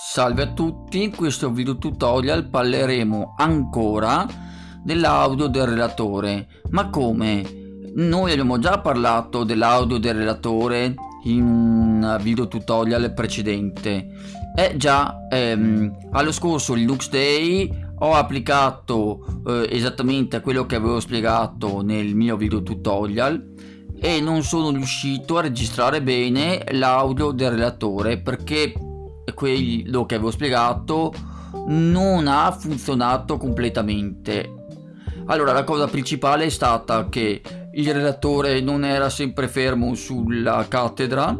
Salve a tutti, in questo video tutorial parleremo ancora dell'audio del relatore. Ma come? Noi abbiamo già parlato dell'audio del relatore in un video tutorial precedente. E già ehm, allo scorso Linux Day ho applicato eh, esattamente quello che avevo spiegato nel mio video tutorial e non sono riuscito a registrare bene l'audio del relatore perché quello che avevo spiegato non ha funzionato completamente. Allora la cosa principale è stata che il relatore non era sempre fermo sulla cattedra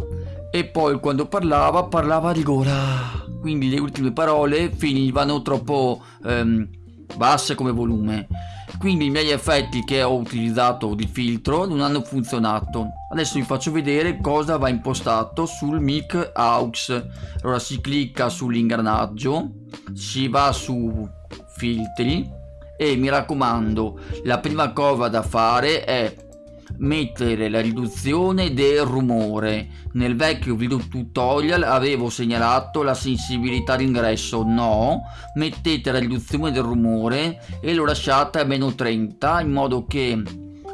e poi quando parlava parlava di gola quindi le ultime parole finivano troppo ehm, basse come volume quindi i miei effetti che ho utilizzato di filtro non hanno funzionato. Adesso vi faccio vedere cosa va impostato sul mic aux. Allora si clicca sull'ingranaggio si va su filtri e mi raccomando la prima cosa da fare è mettere la riduzione del rumore. Nel vecchio video tutorial avevo segnalato la sensibilità d'ingresso no. Mettete la riduzione del rumore e lo lasciate a meno 30 in modo che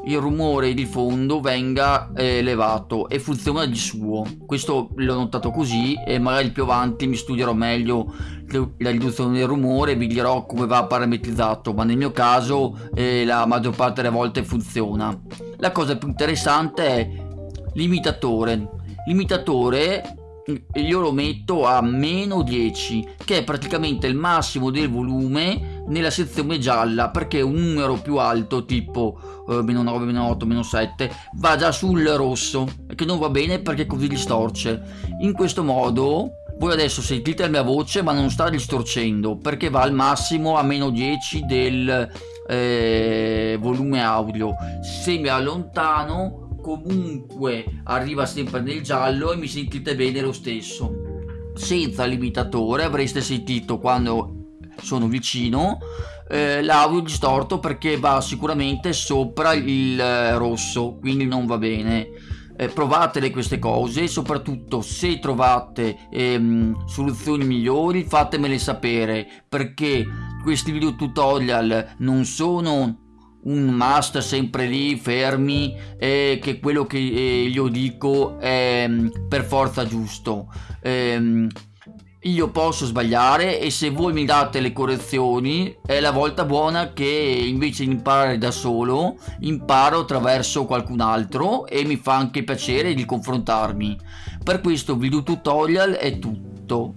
il rumore di fondo venga eh, elevato e funziona di suo. Questo l'ho notato così e magari più avanti mi studierò meglio la riduzione del rumore vi dirò come va parametrizzato ma nel mio caso eh, la maggior parte delle volte funziona la cosa più interessante è l'imitatore. L'imitatore io lo metto a meno 10 che è praticamente il massimo del volume nella sezione gialla perché un numero più alto tipo eh, meno 9 meno 8 meno 7 va già sul rosso che non va bene perché così distorce. In questo modo voi adesso sentite la mia voce ma non sta distorcendo perché va al massimo a meno 10 del eh, volume audio. Se mi allontano comunque arriva sempre nel giallo e mi sentite bene lo stesso. Senza limitatore avreste sentito quando sono vicino. Eh, l'audio distorto perché va sicuramente sopra il eh, rosso quindi non va bene eh, provatele queste cose soprattutto se trovate ehm, soluzioni migliori fatemele sapere perché questi video tutorial non sono un must sempre lì fermi e che quello che eh, io dico è mm, per forza giusto. Ehm, io posso sbagliare e se voi mi date le correzioni è la volta buona che invece di imparare da solo imparo attraverso qualcun altro e mi fa anche piacere di confrontarmi. Per questo video tutorial è tutto